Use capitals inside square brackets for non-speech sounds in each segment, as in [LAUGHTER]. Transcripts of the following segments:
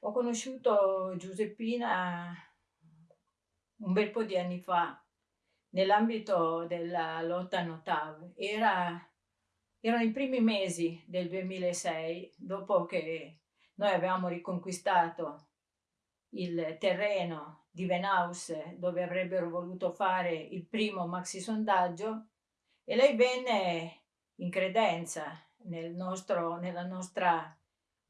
Ho conosciuto Giuseppina un bel po' di anni fa nell'ambito della lotta Notav. Era, erano i primi mesi del 2006, dopo che noi avevamo riconquistato il terreno di Venaus dove avrebbero voluto fare il primo maxi sondaggio e lei venne in credenza nel nostro, nella nostra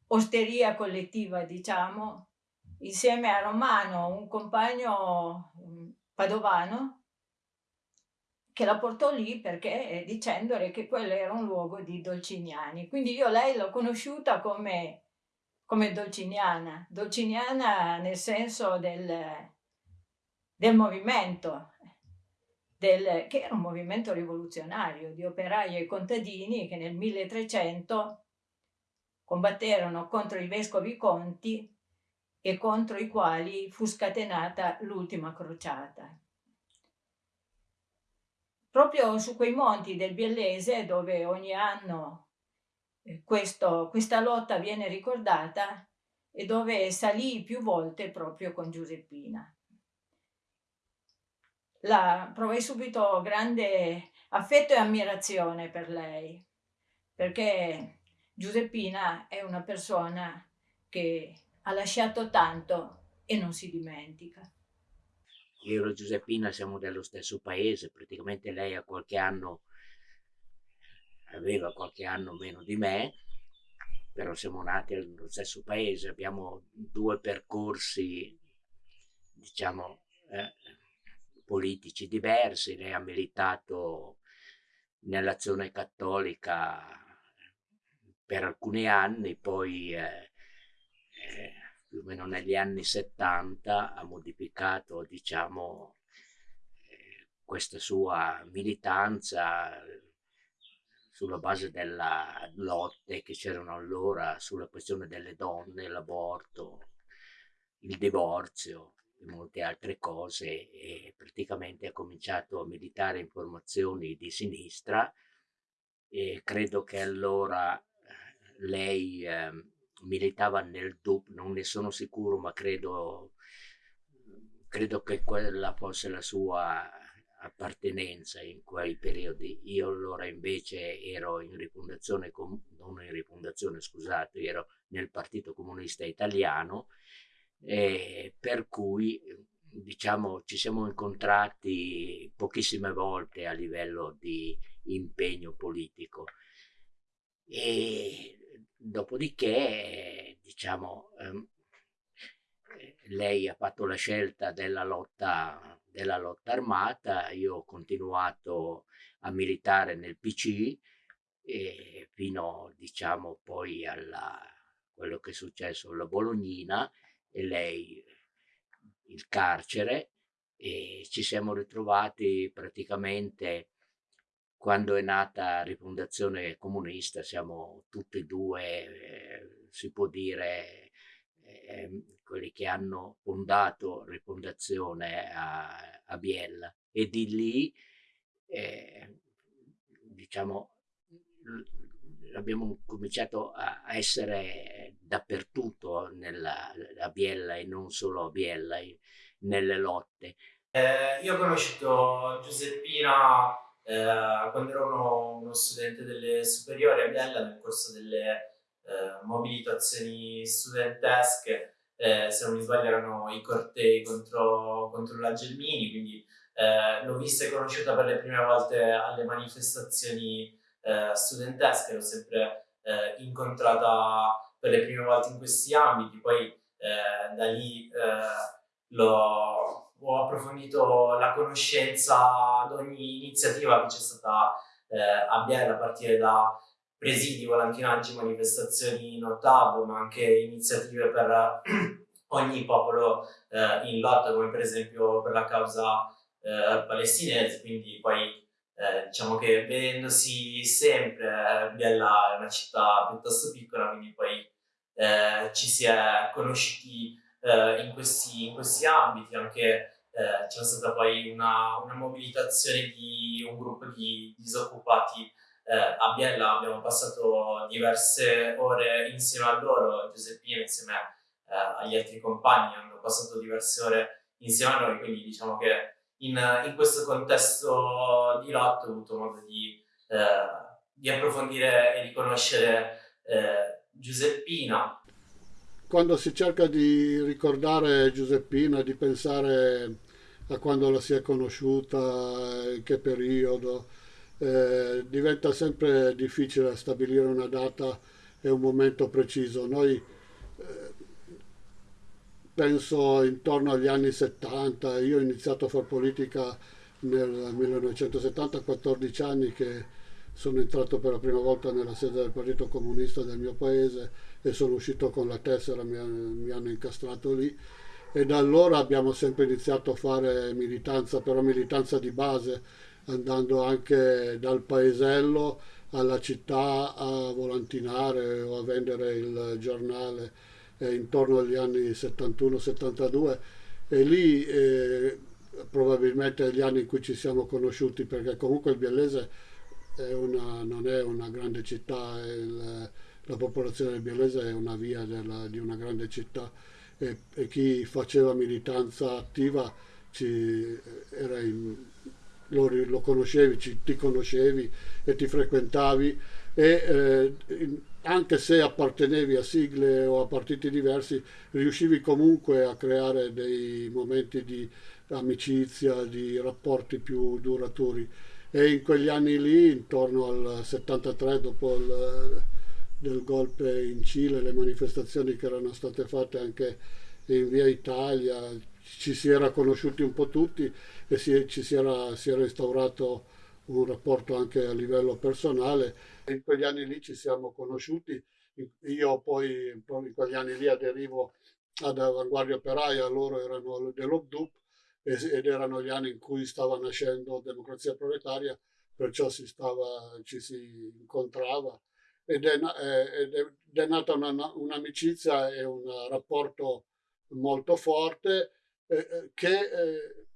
osteria collettiva, diciamo, insieme a Romano, un compagno padovano, che la portò lì perché eh, dicendole che quello era un luogo di dolciniani. Quindi io lei l'ho conosciuta come, come dolciniana, dolciniana nel senso del, del movimento, del, che era un movimento rivoluzionario di operai e contadini che nel 1300 combatterono contro i vescovi conti e contro i quali fu scatenata l'ultima crociata. Proprio su quei monti del Biellese, dove ogni anno eh, questo, questa lotta viene ricordata e dove salì più volte proprio con Giuseppina. La, provai subito grande affetto e ammirazione per lei, perché Giuseppina è una persona che ha lasciato tanto e non si dimentica. Io e Giuseppina siamo dello stesso paese, praticamente lei ha qualche anno, aveva qualche anno meno di me, però siamo nati nello stesso paese, abbiamo due percorsi, diciamo, eh, politici diversi, lei ha militato nell'azione cattolica per alcuni anni, poi eh, eh, più o meno negli anni 70 ha modificato diciamo, eh, questa sua militanza sulla base delle lotte che c'erano allora sulla questione delle donne, l'aborto, il divorzio e molte altre cose e praticamente ha cominciato a militare in formazioni di sinistra e credo che allora lei eh, militava nel DUP, non ne sono sicuro, ma credo, credo che quella fosse la sua appartenenza in quei periodi. Io allora invece ero in rifondazione, non in rifondazione, scusate, ero nel Partito Comunista Italiano, e per cui diciamo ci siamo incontrati pochissime volte a livello di impegno politico. E Dopodiché, diciamo, ehm, lei ha fatto la scelta della lotta, della lotta armata, io ho continuato a militare nel PC e fino, diciamo, poi a quello che è successo alla Bolognina e lei il carcere e ci siamo ritrovati praticamente quando è nata Rifondazione Comunista siamo tutti e due, eh, si può dire, eh, quelli che hanno fondato Rifondazione a, a Biella e di lì, eh, diciamo, abbiamo cominciato a essere dappertutto nella, a Biella e non solo a Biella, nelle lotte. Eh, io ho conosciuto Giuseppina eh, quando ero uno, uno, studente delle superiori a Biella nel corso delle eh, mobilitazioni studentesche, eh, se non mi sbaglio erano i cortei contro, contro la Gelmini, quindi eh, l'ho vista e conosciuta per le prime volte alle manifestazioni eh, studentesche, l'ho sempre eh, incontrata per le prime volte in questi ambiti, poi da lì l'ho ho approfondito la conoscenza ad ogni iniziativa che c'è stata eh, a Biella, a partire da presidi, volantinaggi, manifestazioni notab, ma anche iniziative per [CLEARS THROAT] ogni popolo eh, in lotta, come per esempio per la causa eh, palestinese, quindi poi eh, diciamo che vedendosi sempre, Biella è una città piuttosto piccola, quindi poi eh, ci si è conosciuti eh, in, questi, in, questi, ambiti, anche eh, c'è stata poi una, una, mobilitazione di un gruppo di disoccupati eh, a Biella, abbiamo passato diverse ore insieme a loro, Giuseppina insieme eh, agli altri compagni hanno passato diverse ore insieme a noi, quindi diciamo che in, in questo contesto di lotto ho avuto modo di, eh, di approfondire e di conoscere eh, Giuseppina. Quando si cerca di ricordare Giuseppina, di pensare a quando la si è conosciuta, in che periodo, eh, diventa sempre difficile stabilire una data e un momento preciso. Noi eh, penso intorno agli anni 70, io ho iniziato a fare politica nel 1970, 14 anni che sono entrato per la prima volta nella sede del Partito Comunista del mio paese e sono uscito con la tessera, mi, mi hanno incastrato lì. E da allora abbiamo sempre iniziato a fare militanza, però militanza di base, andando anche dal paesello alla città a volantinare o a vendere il giornale eh, intorno agli anni 71-72 e lì eh, probabilmente gli anni in cui ci siamo conosciuti perché comunque il Biellese è una, non è una grande città, il, la popolazione del Biellese è una via della, di una grande città e, e, chi faceva militanza attiva ci, in, lo, lo conoscevi, ci, ti conoscevi e ti frequentavi e eh, anche se appartenevi a sigle o a partiti diversi, riuscivi comunque a creare dei momenti di amicizia, di rapporti più duraturi. E in quegli anni lì, intorno al 73, dopo il del golpe in Cile, le manifestazioni che erano state fatte anche in via Italia, ci si era conosciuti un po' tutti e si, ci si era, si era instaurato un rapporto anche a livello personale. In quegli anni lì ci siamo conosciuti, io poi in quegli anni lì aderivo ad Avanguardia Operaia, loro erano dell'OBDUP ed erano gli anni in cui stava nascendo Democrazia Proletaria, perciò si stava, ci si incontrava ed è, ed è, nata un'amicizia e un rapporto molto forte eh, eh, che eh,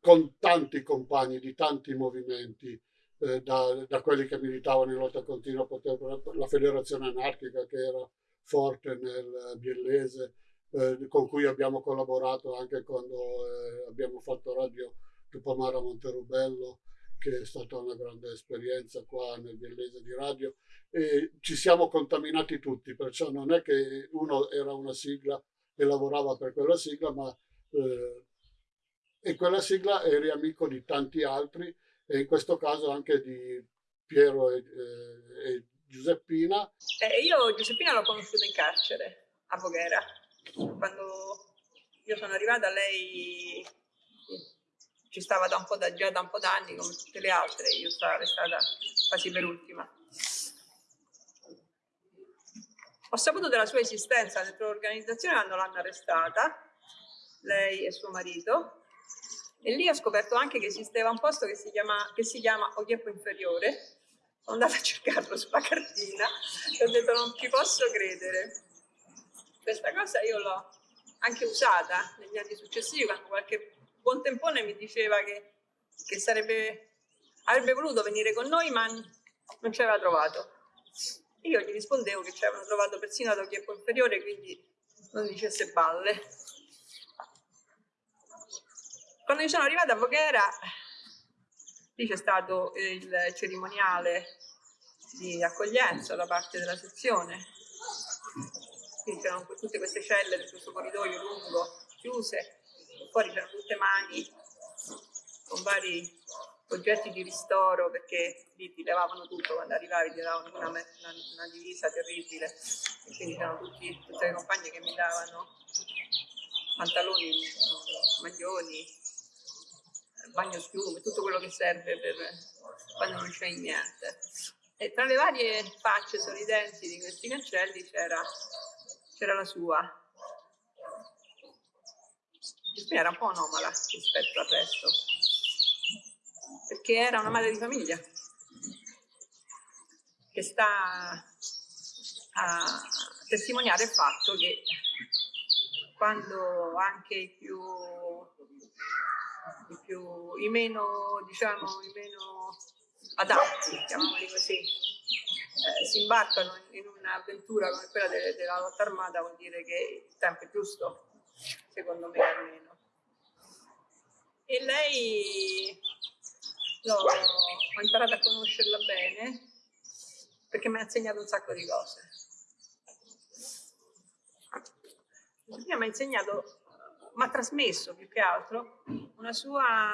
con tanti compagni di tanti movimenti eh, da, da, quelli che militavano in lotta continua, la federazione anarchica che era forte nel Biellese, eh, con cui abbiamo collaborato anche quando eh, abbiamo fatto radio Tupamara Monterubello, che è stata una grande esperienza qua nel Biellese di radio. E ci siamo contaminati tutti, perciò non è che uno era una sigla e lavorava per quella sigla, ma eh, e quella sigla eri amico di tanti altri e in questo caso anche di Piero e, eh, e Giuseppina. Eh, io Giuseppina l'ho conosciuta in carcere a Voghera. Quando io sono arrivata lei ci stava da un po' da, già da un po' d'anni come tutte le altre, io stavo restata quasi per ultima. Ho saputo della sua esistenza dentro l'organizzazione quando l'hanno arrestata, lei e suo marito, e lì ho scoperto anche che esisteva un posto che si chiama, che si chiama Ochieppo Inferiore. Sono andata a cercarlo sulla cartina e ho detto non ci posso credere. Questa cosa io l'ho anche usata negli anni successivi quando qualche buon tempone mi diceva che, che sarebbe, avrebbe voluto venire con noi ma non ci aveva trovato. Io gli rispondevo che ci avevano trovato persino ad Ochieppo Inferiore quindi non dicesse balle. Quando io sono arrivata a Voghera, lì c'è stato il cerimoniale di accoglienza da parte della sezione, quindi c'erano tutte queste celle di questo corridoio lungo, chiuse, fuori c'erano tutte mani con vari oggetti di ristoro perché lì ti levavano tutto quando arrivavi, ti davano una, una, una divisa terribile e quindi c'erano tutti, tutte le compagne che mi davano pantaloni, maglioni, bagno schiume, tutto quello che serve per quando non c'è niente. E tra le varie facce sorridenti di questi cancelli c'era la sua. Era un po' anomala rispetto al resto. perché era una madre di famiglia che sta a testimoniare il fatto che quando anche i più, i, più, i meno, diciamo, i meno adatti, chiamiamoli così, eh, si imbarcano in un'avventura come quella de della lotta armata vuol dire che il tempo è giusto, secondo me almeno. E lei no, ho imparato a conoscerla bene perché mi ha insegnato un sacco di cose. Mi ha insegnato, mi ha trasmesso più che altro una sua,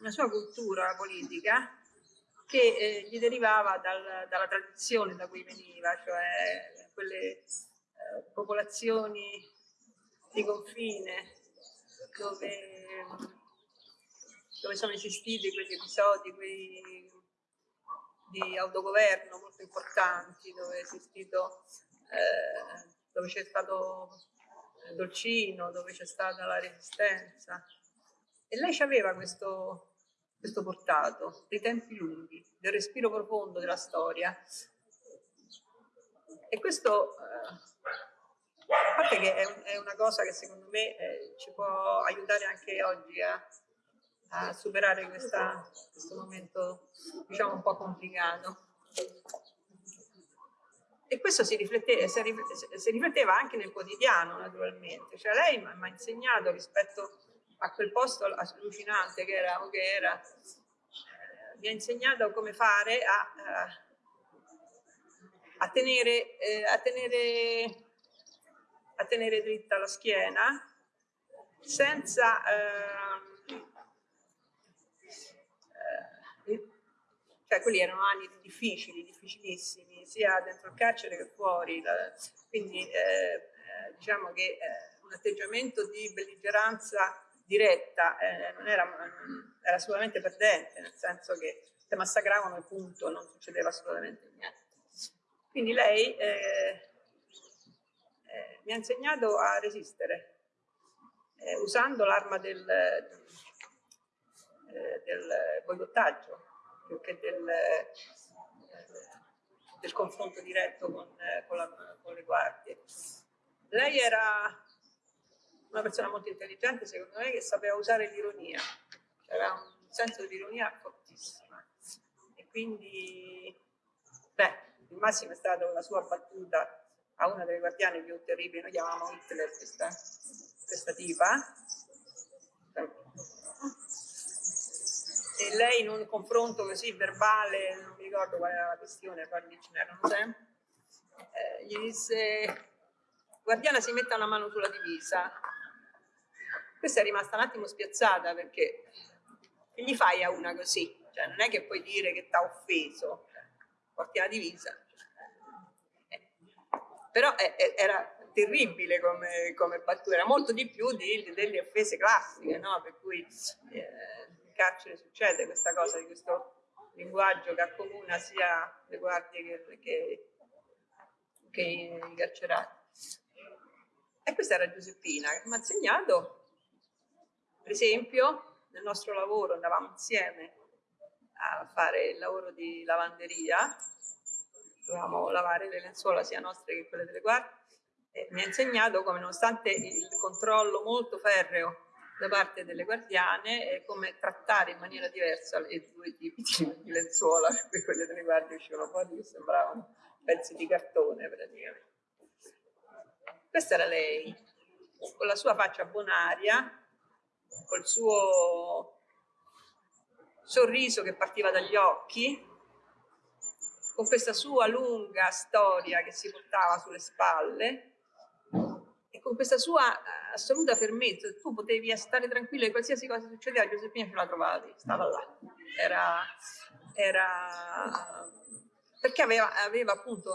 una sua cultura politica che eh, gli derivava dal, dalla tradizione da cui veniva, cioè quelle eh, popolazioni di confine dove, dove sono esistiti quegli episodi quei, di autogoverno molto importanti, dove esistito, eh, dove c'è stato Dolcino, dove c'è stata la resistenza. E lei aveva questo, questo portato, dei tempi lunghi, del respiro profondo della storia. E questo, eh, a parte che è, è, una cosa che secondo me eh, ci può aiutare anche oggi a, a superare questa, questo momento, diciamo, un po' complicato. E questo si rifletteva, si rifletteva anche nel quotidiano, naturalmente. Cioè lei mi ha insegnato rispetto a quel posto allucinante che era, che era eh, mi ha insegnato come fare a, a, tenere, eh, a, tenere, a tenere dritta la schiena senza eh, eh, cioè quelli erano anni difficili, difficilissimi, sia dentro il carcere che fuori, quindi eh, eh, diciamo che un atteggiamento di belligeranza diretta eh, non era, era assolutamente perdente, nel senso che se massacravano e punto, non succedeva assolutamente niente. Quindi lei eh, eh, mi ha insegnato a resistere, eh, usando l'arma del, eh, del boicottaggio, più che del, del confronto diretto con, con, la, con le guardie. Lei era una persona molto intelligente, secondo me, che sapeva usare l'ironia, aveva un senso di ironia fortissimo. E quindi, beh, il massimo è stata la sua battuta a una delle guardiane più terribili, noi chiamavamo Hitler questa, questa tipa, e lei in un confronto così verbale, non mi ricordo qual era la questione, poi ce n'erano sempre, eh, gli disse guardiana si metta una mano sulla divisa questa è rimasta un attimo spiazzata perché gli fai a una così? Cioè, non è che puoi dire che ti ha offeso, porti la divisa. Eh. Però è, è, era terribile come, come battuta, era molto di più di, delle offese classiche, no? per cui eh, carcere succede questa cosa di questo linguaggio che accomuna sia le guardie che, che, che i carcerati. E questa era Giuseppina che mi ha insegnato per esempio, nel nostro lavoro andavamo insieme a fare il lavoro di lavanderia, dovevamo lavare le lenzuola sia nostre che quelle delle guardie, e mi ha insegnato come nonostante il controllo molto ferreo da parte delle guardiane come trattare in maniera diversa i due tipi di lenzuola, perché quelle delle guardie uscivano fuori che sembravano pezzi di cartone praticamente. Questa era lei, con la sua faccia bonaria, col suo sorriso che partiva dagli occhi, con questa sua lunga storia che si portava sulle spalle e con questa sua eh, assoluta fermezza, tu potevi stare tranquillo e qualsiasi cosa succedeva, Giuseppina ce la trovavi, stava là. Era, era perché aveva, aveva appunto,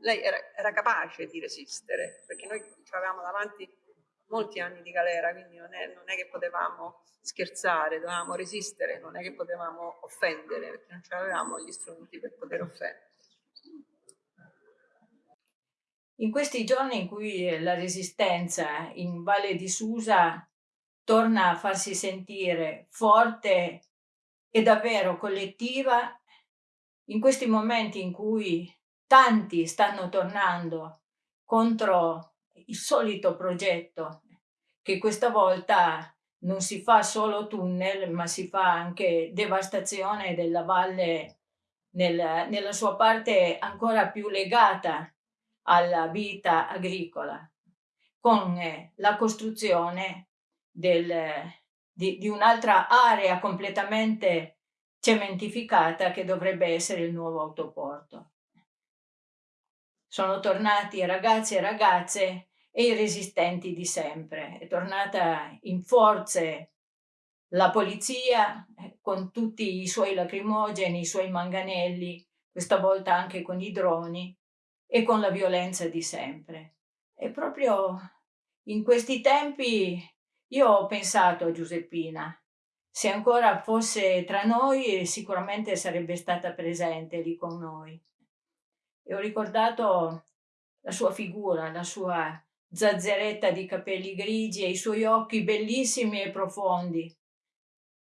lei era, era, capace di resistere, perché noi ci avevamo davanti molti anni di galera, quindi non è, non è che potevamo scherzare, dovevamo resistere, non è che potevamo offendere, perché non avevamo gli strumenti per poter offendere. In questi giorni in cui la resistenza in Valle di Susa torna a farsi sentire forte è davvero collettiva in questi momenti in cui tanti stanno tornando contro il solito progetto che questa volta non si fa solo tunnel ma si fa anche devastazione della valle nel, nella sua parte ancora più legata alla vita agricola con eh, la costruzione del, di, di un'altra area completamente cementificata che dovrebbe essere il nuovo autoporto. Sono tornati ragazzi e ragazze e i resistenti di sempre. È tornata in forze la polizia eh, con tutti i suoi lacrimogeni, i suoi manganelli, questa volta anche con i droni e con la violenza di sempre. E proprio in questi tempi io ho pensato a Giuseppina, se ancora fosse tra noi sicuramente sarebbe stata presente lì con noi. E ho ricordato la sua figura, la sua zazzeretta di capelli grigi e i suoi occhi bellissimi e profondi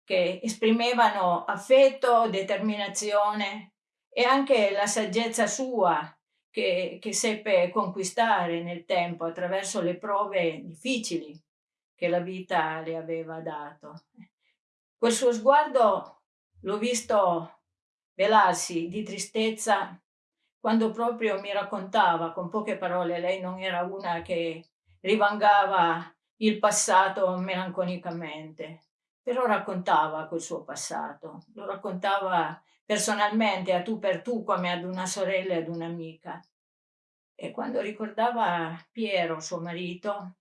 che esprimevano affetto, determinazione e anche la saggezza sua che, che seppe conquistare nel tempo attraverso le prove difficili che la vita le aveva dato. Quel suo sguardo l'ho visto velarsi di tristezza quando proprio mi raccontava con poche parole, lei non era una che rivangava il passato melanconicamente, però raccontava quel suo passato, lo raccontava personalmente a tu per tu come ad una sorella e ad un'amica. E quando ricordava Piero, suo marito,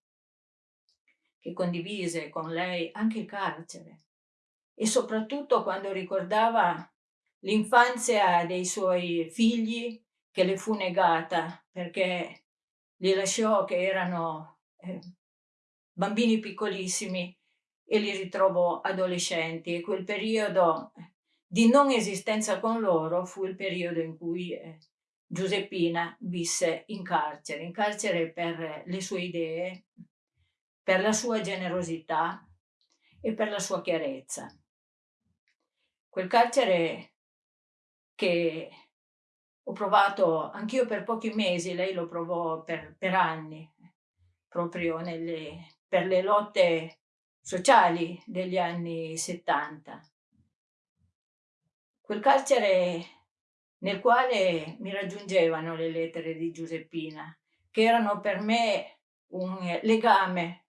che condivise con lei anche il carcere e soprattutto quando ricordava l'infanzia dei suoi figli che le fu negata perché li lasciò che erano eh, bambini piccolissimi e li ritrovò adolescenti e quel periodo di non esistenza con loro fu il periodo in cui eh, Giuseppina visse in carcere, in carcere per le sue idee, per la sua generosità e per la sua chiarezza. Quel carcere che ho provato anch'io per pochi mesi, lei lo provò per, per anni, proprio nelle, per le lotte sociali degli anni 70. Quel carcere nel quale mi raggiungevano le lettere di Giuseppina, che erano per me un legame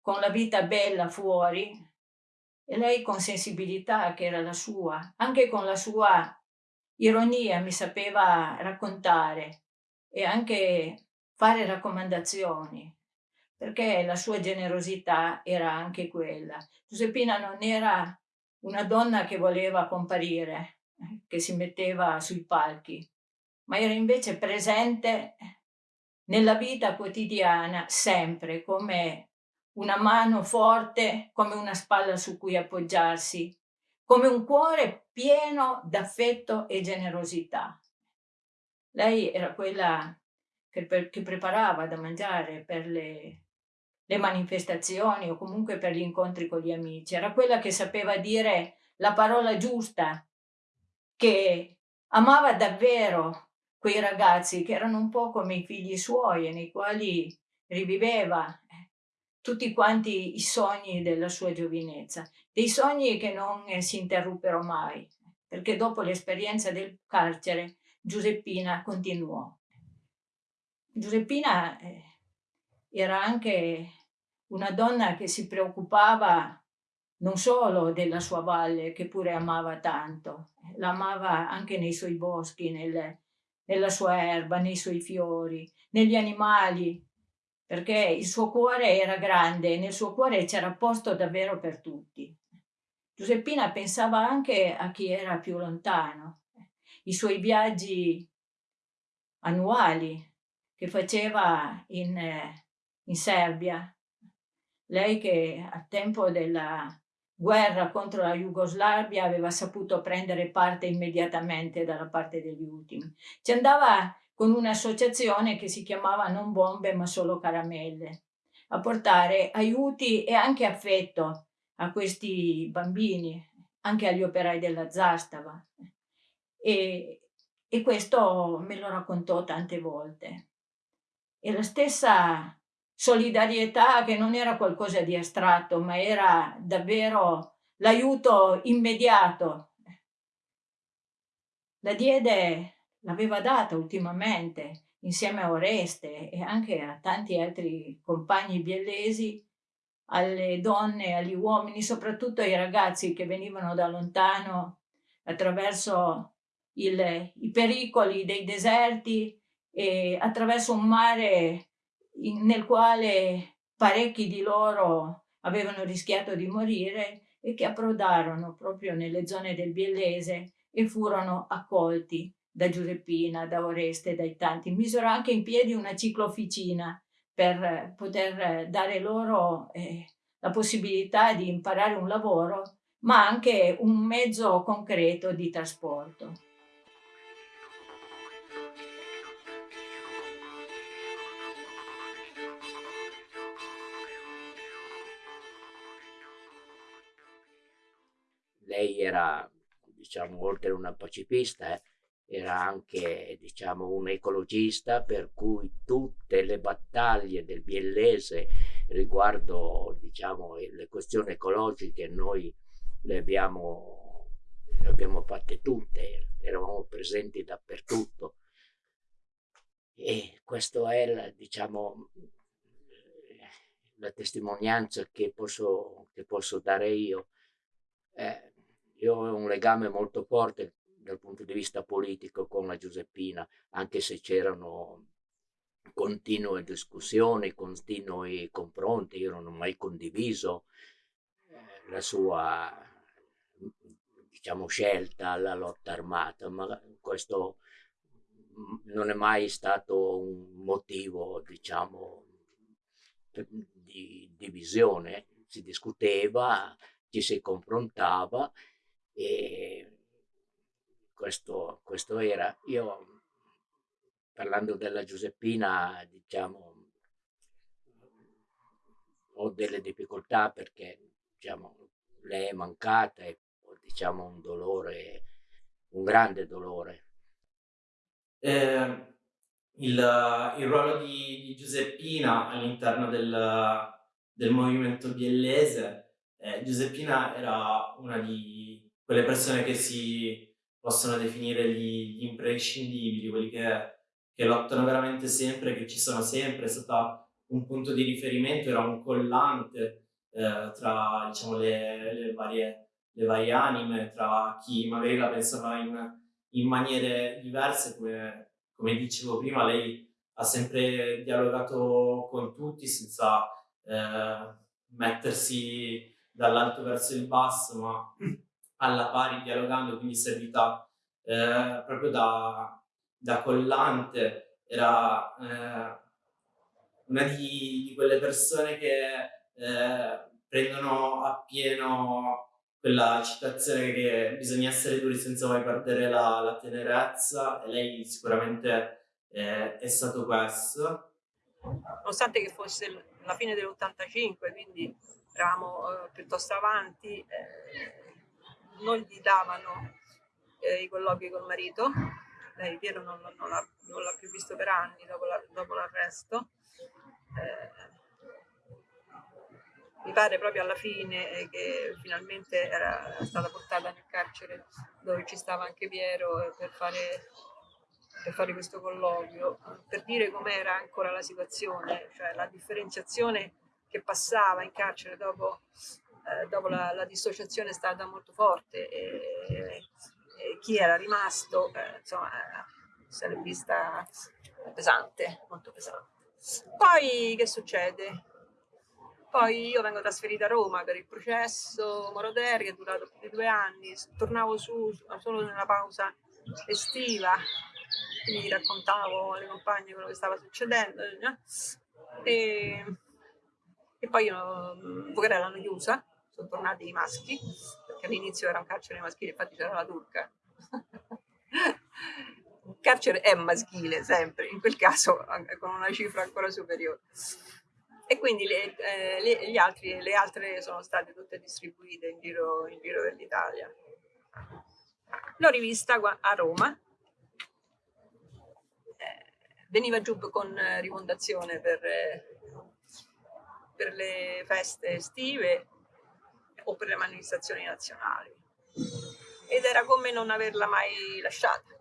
con la vita bella fuori e lei con sensibilità che era la sua, anche con la sua ironia mi sapeva raccontare e anche fare raccomandazioni, perché la sua generosità era anche quella. Giuseppina non era una donna che voleva comparire, che si metteva sui palchi, ma era invece presente nella vita quotidiana sempre come una mano forte come una spalla su cui appoggiarsi, come un cuore pieno d'affetto e generosità. Lei era quella che, per, che preparava da mangiare per le, le manifestazioni o comunque per gli incontri con gli amici, era quella che sapeva dire la parola giusta, che amava davvero quei ragazzi che erano un po' come i figli suoi e nei quali riviveva tutti quanti i sogni della sua giovinezza, dei sogni che non eh, si interruppero mai, perché dopo l'esperienza del carcere Giuseppina continuò. Giuseppina eh, era anche una donna che si preoccupava non solo della sua valle, che pure amava tanto, l'amava anche nei suoi boschi, nel, nella sua erba, nei suoi fiori, negli animali perché il suo cuore era grande e nel suo cuore c'era posto davvero per tutti. Giuseppina pensava anche a chi era più lontano, i suoi viaggi annuali che faceva in, in Serbia. Lei che al tempo della guerra contro la Jugoslavia aveva saputo prendere parte immediatamente dalla parte degli ultimi. Ci andava con un'associazione che si chiamava Non Bombe ma solo Caramelle, a portare aiuti e anche affetto a questi bambini, anche agli operai della Zastava. E, e questo me lo raccontò tante volte. E la stessa solidarietà che non era qualcosa di astratto, ma era davvero l'aiuto immediato. La diede, l'aveva data ultimamente insieme a Oreste e anche a tanti altri compagni biellesi, alle donne, agli uomini, soprattutto ai ragazzi che venivano da lontano attraverso il, i pericoli dei deserti e attraverso un mare in, nel quale parecchi di loro avevano rischiato di morire e che approdarono proprio nelle zone del Biellese e furono accolti da Giuseppina, da Oreste, dai tanti. Misero anche in piedi una ciclofficina per poter dare loro eh, la possibilità di imparare un lavoro, ma anche un mezzo concreto di trasporto. Era, diciamo, oltre una pacifista, eh, era anche, diciamo, un ecologista, per cui tutte le battaglie del Biellese riguardo, diciamo, le questioni ecologiche noi le abbiamo, le abbiamo fatte tutte, eravamo presenti dappertutto. E questa è, la, diciamo, la testimonianza che posso, che posso dare io. Eh, io ho un legame molto forte dal punto di vista politico con la Giuseppina, anche se c'erano continue discussioni, continui confronti, io non ho mai condiviso eh, la sua diciamo, scelta alla lotta armata, ma questo non è mai stato un motivo diciamo, di divisione, si discuteva, ci si confrontava e questo, questo era. Io, parlando della Giuseppina, diciamo, ho delle difficoltà perché diciamo, lei è mancata e ho diciamo, un dolore, un grande dolore. Eh, il, il, ruolo di, di Giuseppina all'interno del, del, movimento biellese, eh, Giuseppina era una di, quelle persone che si possono definire gli, gli imprescindibili, quelli che, che, lottano veramente sempre, che ci sono sempre, è stata un punto di riferimento, era un collante eh, tra diciamo, le, le, varie, le, varie, anime, tra chi magari la pensava in, in maniere diverse, come, come, dicevo prima, lei ha sempre dialogato con tutti senza eh, mettersi dall'alto verso il basso, ma alla pari dialogando, quindi servita eh, proprio da, da, collante, era eh, una di, di, quelle persone che eh, prendono appieno quella citazione che bisogna essere duri senza mai perdere la, la tenerezza e lei sicuramente eh, è stato questo. Nonostante che fosse la fine dell'85, quindi eravamo eh, piuttosto avanti, eh, non gli davano eh, i colloqui col marito, lei Piero non, non l'ha più visto per anni dopo, la, dopo l'arresto. Eh, mi pare proprio alla fine che finalmente era stata portata nel carcere dove ci stava anche Piero per fare, per fare questo colloquio, per dire com'era ancora la situazione, cioè la differenziazione che passava in carcere dopo eh, dopo la, la, dissociazione è stata molto forte e, e chi era rimasto eh, insomma se l'è vista pesante, molto pesante. Poi che succede? Poi io vengo trasferita a Roma per il processo Moroder che è durato più di due anni, tornavo su solo nella pausa estiva, quindi raccontavo alle compagne quello che stava succedendo. Eh? E, e poi io, Bucarella l'hanno chiusa sono tornati i maschi, perché all'inizio era un carcere maschile, infatti c'era la turca. Il carcere è maschile sempre, in quel caso con una cifra ancora superiore. e quindi le, eh, le, altri, le, altre sono state tutte distribuite in giro, in giro per. L'ho rivista a Roma, eh, veniva giù con rimondazione per, per le feste estive o per le manifestazioni nazionali. Ed era come non averla mai lasciata.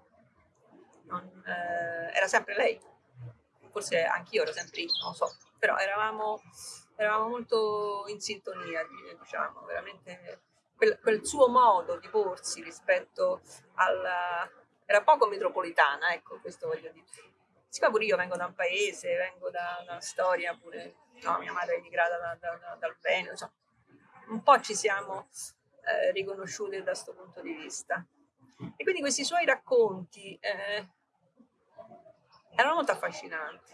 Non, eh, era sempre lei, forse anch'io ero sempre io, non lo so, però eravamo, eravamo molto in sintonia, diciamo, veramente. Quel, quel, suo modo di porsi rispetto alla... era poco metropolitana, ecco, questo voglio dire. Siccome pure io vengo da un paese, vengo da, una storia pure, no, mia madre è emigrata da, da, dal Veneto, un po' ci siamo eh, riconosciute da questo punto di vista. E quindi questi suoi racconti eh, erano molto affascinanti,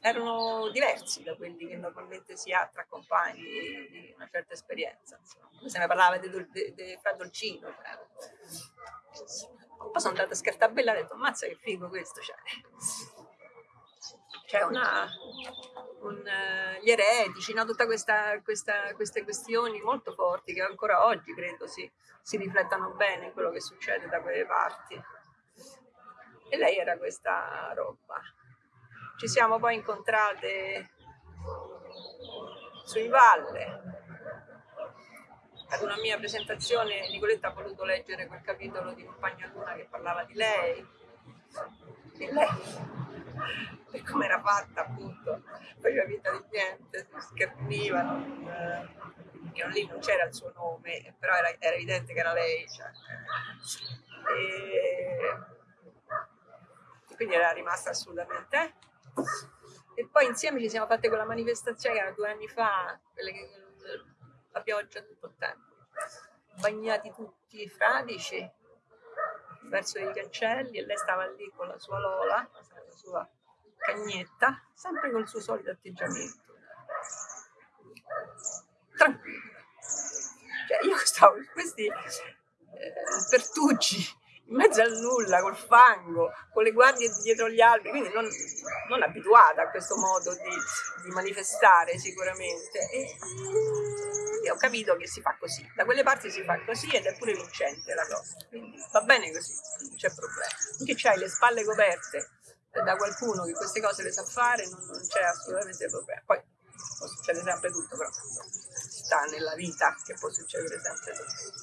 erano diversi da quelli che normalmente si ha tra compagni di una certa esperienza. Insomma. Se ne parlava di, di, di Fra Dolcino. Cioè. Poi sono andata a Scartabella e ho detto, ammazza che figo questo. Cioè c'è una, un, uh, gli eretici, no? tutte queste questioni molto forti che ancora oggi credo si, si riflettano bene in quello che succede da quelle parti. E lei era questa roba. Ci siamo poi incontrate sui Valle. Ad una mia presentazione Nicoletta ha voluto leggere quel capitolo di Compagna Luna che parlava di lei. E lei per come era fatta appunto, faceva vita di niente, si scherniva, eh, lì non c'era il suo nome, però era, era evidente che era lei. Cioè, e, e quindi era rimasta assolutamente. Eh. E poi insieme ci siamo fatte quella manifestazione che era due anni fa, quelle che la pioggia tutto il tempo, bagnati tutti i fradici verso i cancelli e lei stava lì con la sua Lola, la sua cagnetta, sempre col suo solito atteggiamento. Tranquillo. Cioè, io stavo in questi eh, pertucci in mezzo al nulla, col fango, con le guardie dietro gli alberi, quindi non, non abituata a questo modo di, di manifestare sicuramente. E, io ho capito che si fa così, da quelle parti si fa così ed è pure vincente la cosa, quindi va bene così, non c'è problema. Finché c'hai le spalle coperte da qualcuno che queste cose le sa fare, non, non c'è assolutamente problema. Poi può succedere sempre tutto, però sta nella vita che può succedere sempre tutto.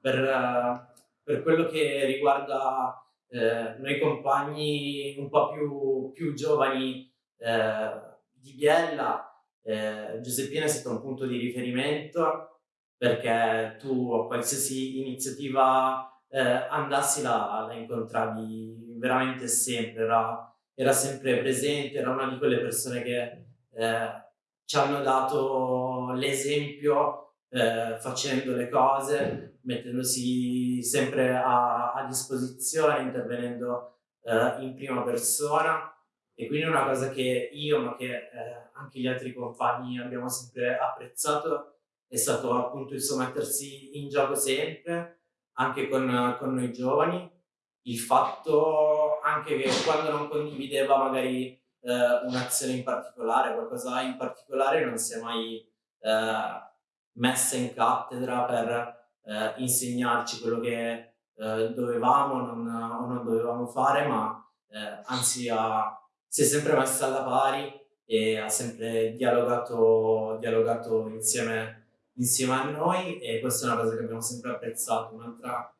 Per, uh, per quello che riguarda eh, noi compagni un po' più, più giovani eh, di Biella, eh, Giuseppina è stato un punto di riferimento perché tu a qualsiasi iniziativa eh, andassi la, la incontravi veramente sempre, era, era, sempre presente, era una di quelle persone che eh, ci hanno dato l'esempio eh, facendo le cose, mettendosi sempre a, a disposizione, intervenendo eh, in prima persona. E quindi una cosa che io ma che eh, anche gli altri compagni abbiamo sempre apprezzato è stato appunto il suo mettersi in gioco sempre anche con, con noi giovani, il fatto anche che quando non condivideva magari eh, un'azione in particolare, qualcosa in particolare, non si è mai eh, messa in cattedra per eh, insegnarci quello che eh, dovevamo o non dovevamo fare, ma eh, anzi ha, si è sempre messa alla pari e ha sempre dialogato, dialogato insieme insieme a noi e questa è una cosa che abbiamo sempre apprezzato. Un'altra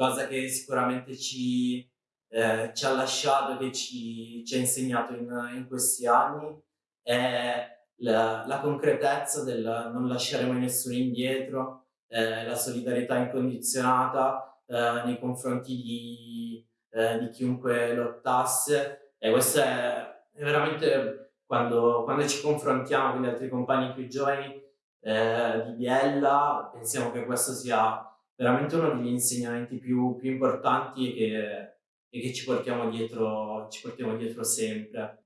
cosa che sicuramente ci, eh, ci ha lasciato, che ci, ci ha insegnato in, in, questi anni è la, la, concretezza del non lasciare mai nessuno indietro, eh, la solidarietà incondizionata eh, nei confronti di, eh, di, chiunque lottasse. E questo è, è veramente quando, quando ci confrontiamo con gli altri compagni più giovani eh, di Biella, pensiamo che questo sia veramente uno degli insegnamenti più, più importanti e che, che ci, portiamo dietro, ci portiamo dietro sempre.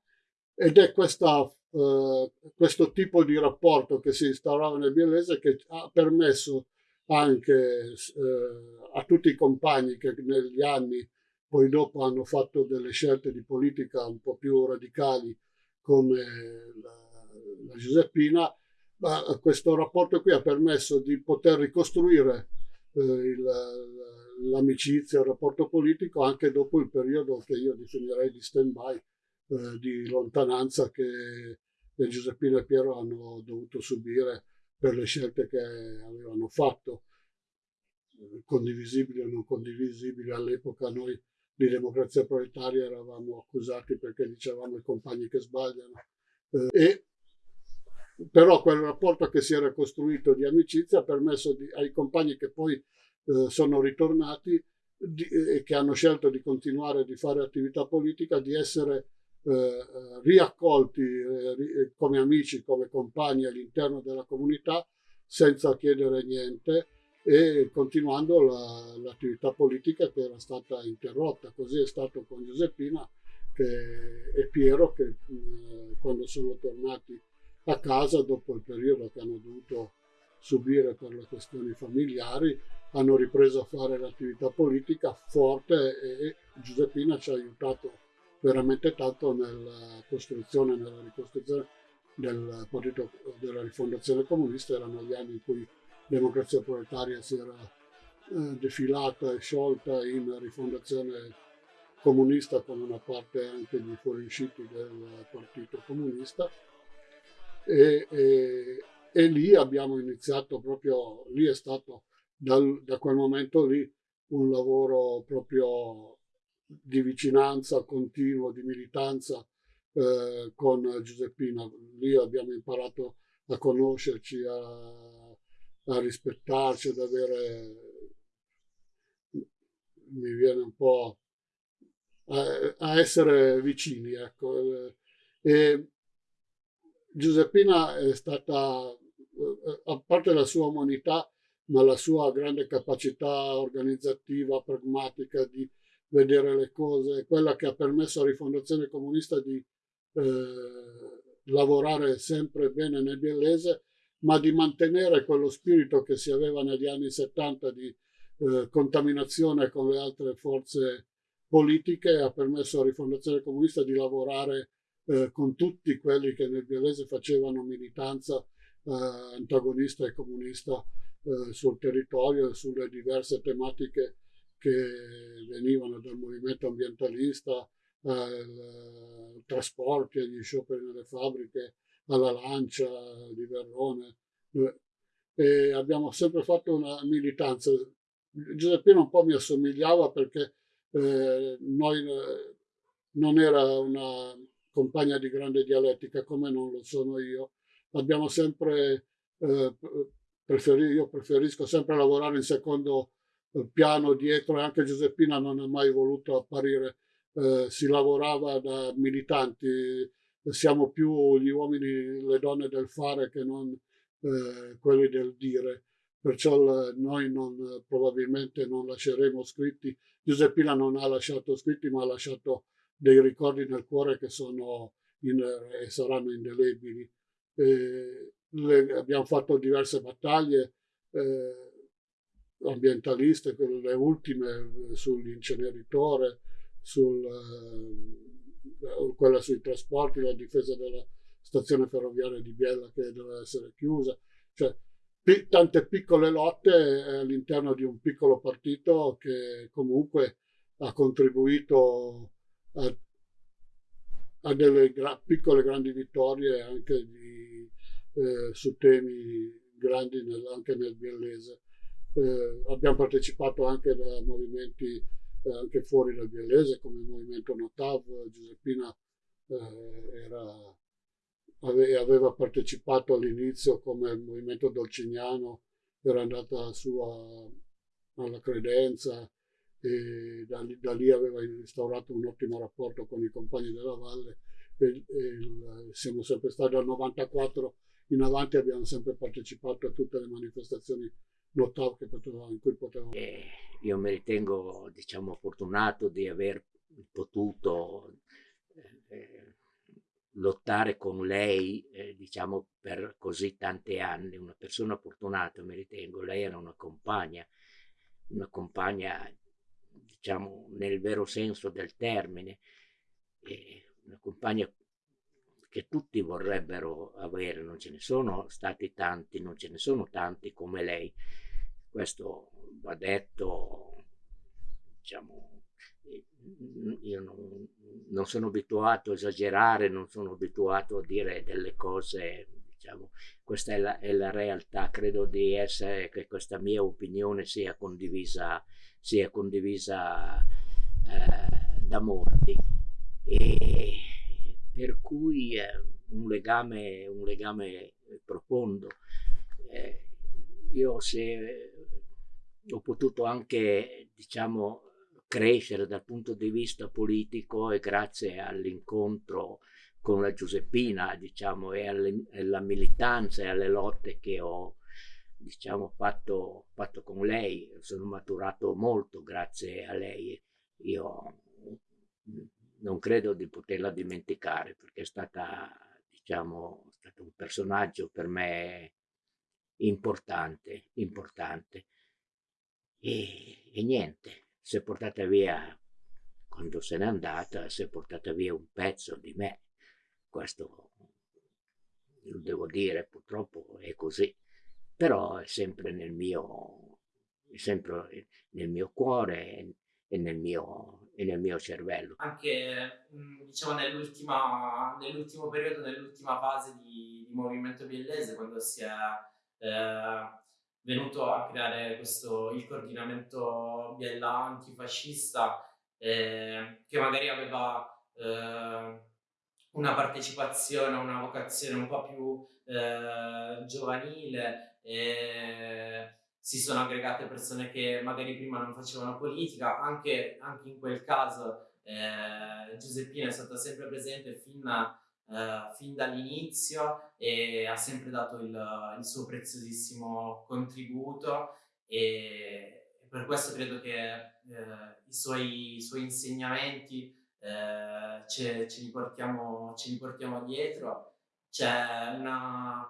Ed è questa, eh, questo tipo di rapporto che si instaurava nel biellese che ha permesso anche eh, a tutti i compagni che negli anni poi dopo hanno fatto delle scelte di politica un po' più radicali come la, la Giuseppina, ma questo rapporto qui ha permesso di poter ricostruire l'amicizia, il rapporto politico anche dopo il periodo che io definirei di stand-by, eh, di lontananza che Giuseppina e Piero hanno dovuto subire per le scelte che avevano fatto, condivisibili o non condivisibili. All'epoca noi di democrazia proletaria eravamo accusati perché dicevamo i compagni che sbagliano. Eh, e però quel rapporto che si era costruito di amicizia ha permesso di, ai compagni che poi eh, sono ritornati e che hanno scelto di continuare a fare attività politica, di essere eh, riaccolti eh, come amici, come compagni all'interno della comunità senza chiedere niente e continuando la, l'attività politica che era stata interrotta. Così è stato con Giuseppina che, e Piero che eh, quando sono tornati a casa dopo il periodo che hanno dovuto subire per le questioni familiari, hanno ripreso a fare l'attività politica forte e, Giuseppina ci ha aiutato veramente tanto nella costruzione, nella ricostruzione del partito della rifondazione comunista, erano gli anni in cui democrazia proletaria si era eh, defilata e sciolta in rifondazione comunista con una parte anche di fuoriusciti del partito comunista e, e, e, lì abbiamo iniziato proprio, lì è stato dal, da quel momento lì un lavoro proprio di vicinanza continuo, di militanza eh, con Giuseppina. Lì abbiamo imparato a conoscerci, a, a rispettarci, ad avere, mi viene un po' a, a essere vicini. Ecco. E Giuseppina è stata, eh, a parte la sua umanità, ma la sua grande capacità organizzativa, pragmatica di vedere le cose, quella che ha permesso alla rifondazione comunista di eh, lavorare sempre bene nel biellese, ma di mantenere quello spirito che si aveva negli anni 70 di eh, contaminazione con le altre forze politiche, ha permesso alla rifondazione comunista di lavorare eh, con tutti quelli che nel biellese facevano militanza eh, antagonista e comunista eh, sul territorio e sulle diverse tematiche che venivano dal movimento ambientalista ai trasporti, agli scioperi nelle fabbriche, alla lancia di Verrone. E abbiamo sempre fatto una militanza. Giuseppino un po' mi assomigliava perché eh, noi eh, non era una compagna di grande dialettica come non lo sono io. Abbiamo sempre eh, preferi, io preferisco sempre lavorare in secondo eh, piano dietro e anche Giuseppina non ha mai voluto apparire, eh, si lavorava da militanti, siamo più gli uomini, le donne del fare che non eh, quelli del dire, perciò noi non, probabilmente non lasceremo scritti, Giuseppina non ha lasciato scritti ma ha lasciato dei ricordi nel cuore che sono in, e saranno indelebili. Eh, le, abbiamo fatto diverse battaglie eh, ambientaliste, le ultime eh, sull'inceneritore, sul, eh, quella sui trasporti, la difesa della stazione ferroviaria di Biella che doveva essere chiusa, cioè tante piccole lotte all'interno di un piccolo partito che comunque ha contribuito a, a delle gra piccole grandi vittorie anche di, eh, su temi grandi nel, anche nel biellese. Eh, abbiamo partecipato anche da movimenti eh, anche fuori dal biellese come il movimento Notav, Giuseppina eh, era, ave, aveva partecipato all'inizio come il movimento dolciniano, era andata su a, alla credenza, e da, da, lì aveva instaurato un ottimo rapporto con i compagni della valle e, e siamo sempre stati dal 94 in avanti abbiamo sempre partecipato a tutte le manifestazioni notav che potevamo, in cui potevamo. Eh, io mi ritengo diciamo fortunato di aver potuto eh, lottare con lei eh, diciamo per così tanti anni una persona fortunata mi ritengo lei era una compagna una compagna diciamo, nel vero senso del termine, una compagna che tutti vorrebbero avere, non ce ne sono stati tanti, non ce ne sono tanti come lei. Questo va detto, diciamo, io non, non sono abituato a esagerare, non sono abituato a dire delle cose diciamo, questa è la, è la, realtà, credo di essere che questa mia opinione sia condivisa, sia condivisa eh, da molti. E per cui eh, un, legame, un legame profondo. Eh, io se ho potuto anche, diciamo, crescere dal punto di vista politico e grazie all'incontro con la Giuseppina, diciamo, e alle, alla militanza e alle lotte che ho, diciamo, fatto, fatto con lei. Sono maturato molto grazie a lei. Io non credo di poterla dimenticare perché è stata, diciamo, stato un personaggio per me importante, importante. E, e niente, si è portata via, quando se n'è andata, si è portata via un pezzo di me questo lo devo dire, purtroppo è così, però è sempre nel mio, sempre nel mio cuore e nel mio, e nel mio cervello. Anche diciamo nell'ultima, nell'ultimo periodo, nell'ultima fase di, di Movimento Biellese, quando si è eh, venuto a creare questo, il coordinamento Biella antifascista, eh, che magari aveva eh, una partecipazione, una vocazione un po' più eh, giovanile, e si sono aggregate persone che magari prima non facevano politica, anche, anche in quel caso eh, Giuseppina è stata sempre presente fin, eh, fin dall'inizio e ha sempre dato il, il suo preziosissimo contributo e per questo credo che eh, i suoi, i suoi insegnamenti eh, ce, ce, li portiamo, ce li portiamo dietro. C'è una,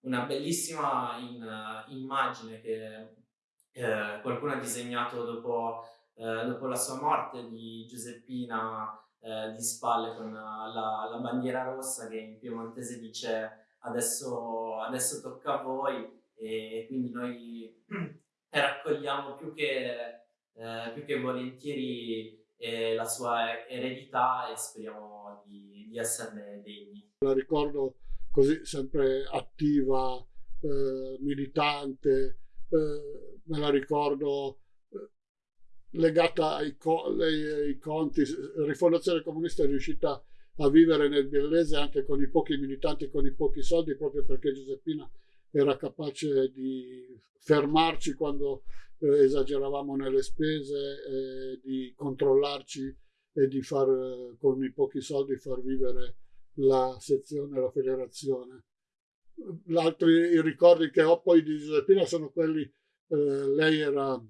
una bellissima in, immagine che eh, qualcuno ha disegnato dopo, eh, dopo, la sua morte di Giuseppina eh, di spalle con la, la, bandiera rossa che in piemontese dice adesso, adesso tocca a voi e quindi noi [CLEARS THROAT] raccogliamo più che, eh, più che volentieri eh, la sua eredità e speriamo di, di, esserne degni. La ricordo così sempre attiva, eh, militante, eh, me la ricordo eh, legata ai, co ai, conti. Rifondazione Comunista è riuscita a vivere nel Biellese anche con i pochi militanti, con i pochi soldi, proprio perché Giuseppina era capace di fermarci quando eh, esageravamo nelle spese, eh, di controllarci e di far con i pochi soldi far vivere la sezione, la federazione. L'altro, I ricordi che ho poi di Giuseppina sono quelli, eh, lei era,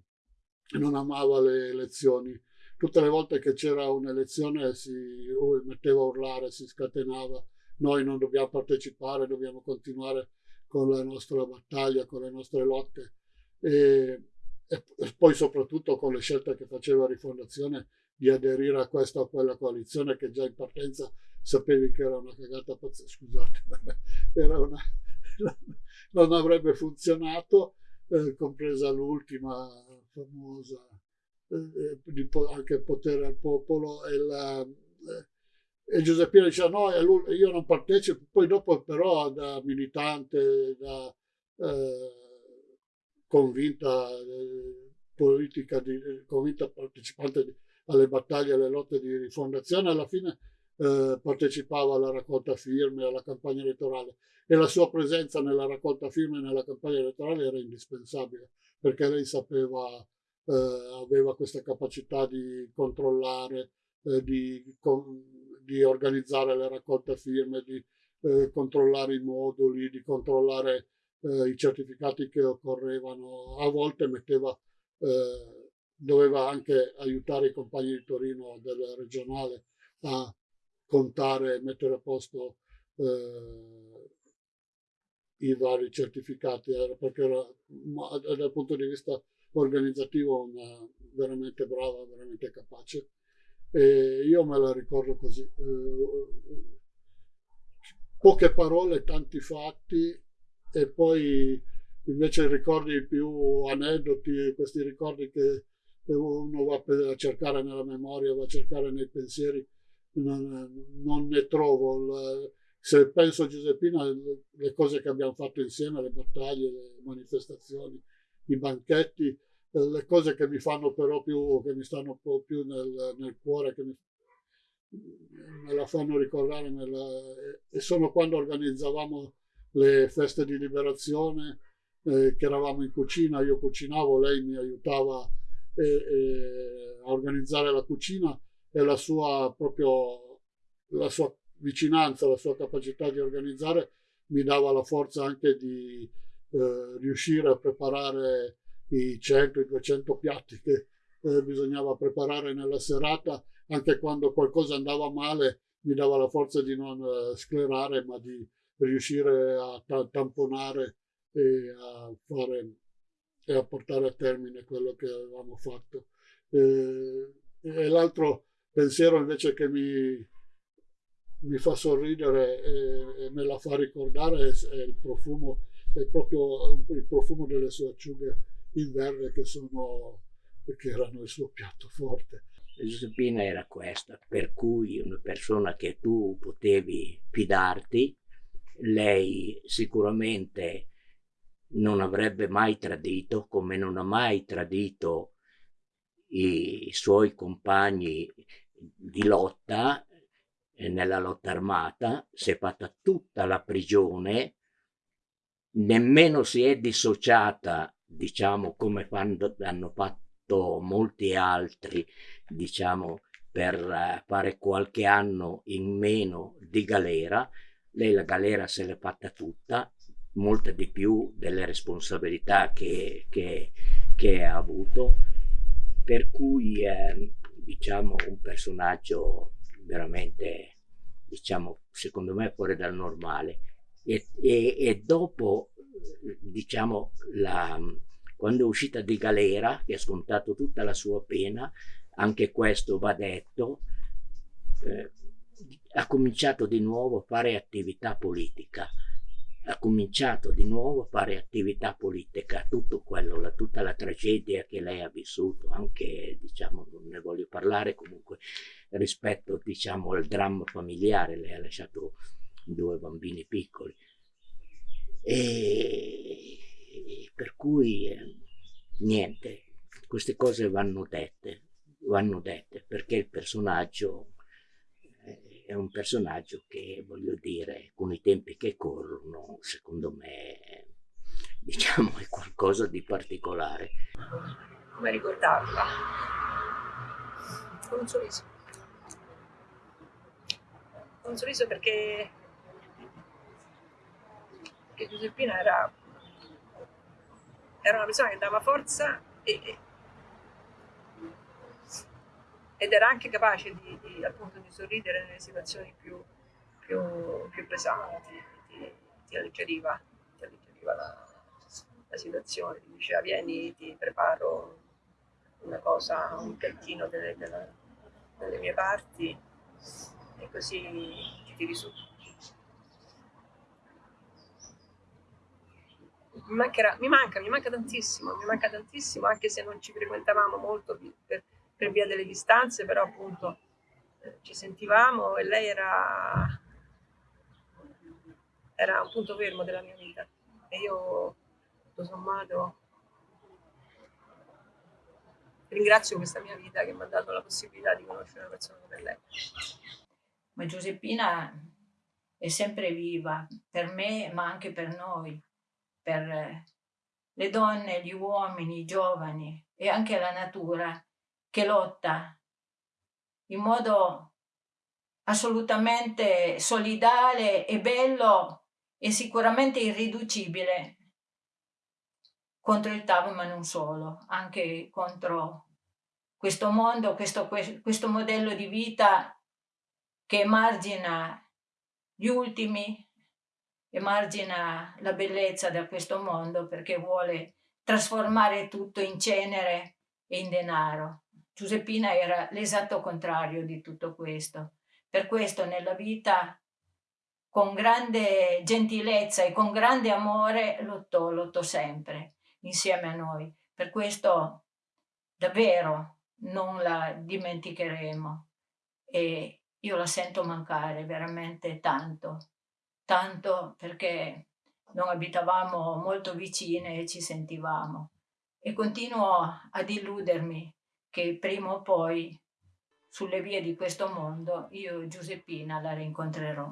non amava le elezioni. Tutte le volte che c'era un'elezione si metteva a urlare, si scatenava. Noi non dobbiamo partecipare, dobbiamo continuare con la nostra battaglia, con le nostre lotte. E, e, poi soprattutto con le scelte che faceva Rifondazione di aderire a questa o quella coalizione che già in partenza sapevi che era una cagata pazzesca, scusate, [LAUGHS] era una, [LAUGHS] non avrebbe funzionato, eh, compresa l'ultima famosa, eh, di anche potere al popolo e, la, eh, e Giuseppino diceva no, io non partecipo, poi dopo però da militante, da eh, convinta eh, politica, di, convinta partecipante di, alle battaglie, alle lotte di rifondazione, alla fine eh, partecipava alla raccolta firme, alla campagna elettorale. E la sua presenza nella raccolta firme e nella campagna elettorale era indispensabile perché lei sapeva, eh, aveva questa capacità di controllare, eh, di, con, di, organizzare le raccolte firme, di eh, controllare i moduli, di controllare eh, i certificati che occorrevano, a volte metteva, eh, doveva anche aiutare i compagni di Torino del regionale a contare e mettere a posto eh, i vari certificati, perché era, dal punto di vista organizzativo una, veramente brava, veramente capace. E io me la ricordo così. Eh, poche parole, tanti fatti e poi invece ricordi più aneddoti, questi ricordi che uno va a cercare nella memoria, va a cercare nei pensieri, non, non ne trovo. Se penso a Giuseppina, le cose che abbiamo fatto insieme, le battaglie, le manifestazioni, i banchetti, le cose che mi fanno però più, che mi stanno un po' più nel, nel cuore, che mi, me la fanno ricordare, la, e sono quando organizzavamo le feste di liberazione, eh, che eravamo in cucina, io cucinavo, lei mi aiutava eh, eh, a organizzare la cucina e la sua proprio la sua vicinanza, la sua capacità di organizzare mi dava la forza anche di eh, riuscire a preparare i 100, i 200 piatti che eh, bisognava preparare nella serata, anche quando qualcosa andava male mi dava la forza di non eh, sclerare, ma di riuscire a tamponare e a, fare, e a portare a termine quello che avevamo fatto. Eh, e l'altro pensiero invece che mi, mi fa sorridere e, e, me la fa ricordare è, è il profumo, è proprio il profumo delle sue acciughe in verde che sono che erano il suo piatto forte. Giuseppina era questa, per cui una persona che tu potevi fidarti, lei sicuramente non avrebbe mai tradito, come non ha mai tradito i suoi compagni di lotta eh, nella lotta armata, si è fatta tutta la prigione, nemmeno si è dissociata, diciamo, come fanno, hanno fatto molti altri, diciamo, per eh, fare qualche anno in meno di galera. Lei la galera se l'è fatta tutta, molta di più delle responsabilità che, che, che ha avuto, per cui è diciamo un personaggio veramente, diciamo, secondo me fuori dal normale. E, e, e dopo, diciamo, la, quando è uscita di galera, che ha scontato tutta la sua pena, anche questo va detto, eh, ha cominciato di nuovo a fare attività politica ha cominciato di nuovo a fare attività politica, tutto quello, la, tutta la tragedia che lei ha vissuto, anche diciamo, non ne voglio parlare comunque rispetto diciamo, al dramma familiare, lei ha lasciato due bambini piccoli. E per cui eh, niente, queste cose vanno dette, vanno dette perché il personaggio è un personaggio che, voglio dire, con i tempi che corrono, secondo me, diciamo, è qualcosa di particolare. Come ricordarla? Con un sorriso. Con un sorriso perché, perché Giuseppina era, era una persona che dava forza e, ed era anche capace di, di, appunto, di sorridere nelle situazioni più, più, più pesanti, ti, ti, alleggeriva, ti alleggeriva la, la, situazione, ti diceva vieni ti preparo una cosa, un piattino delle, delle, delle mie parti e così ti tiri su. Mi, mancherà, mi manca, mi manca tantissimo, mi manca tantissimo anche se non ci frequentavamo molto per, per via delle distanze, però appunto eh, ci sentivamo e lei era, era un punto fermo della mia vita e io tutto sommato ringrazio questa mia vita che mi ha dato la possibilità di conoscere una persona come lei. Ma Giuseppina è sempre viva per me ma anche per noi, per le donne, gli uomini, i giovani e anche la natura che lotta in modo assolutamente solidale e bello e sicuramente irriducibile contro il TAV ma non solo, anche contro questo mondo, questo, questo modello di vita che emargina gli ultimi, emargina la bellezza da questo mondo perché vuole trasformare tutto in cenere e in denaro. Giuseppina era l'esatto contrario di tutto questo. Per questo nella vita, con grande gentilezza e con grande amore, lottò, lottò sempre insieme a noi. Per questo davvero non la dimenticheremo e io la sento mancare veramente tanto, tanto perché non abitavamo molto vicine e ci sentivamo e continuo ad illudermi che prima o poi sulle vie di questo mondo io Giuseppina la rincontrerò.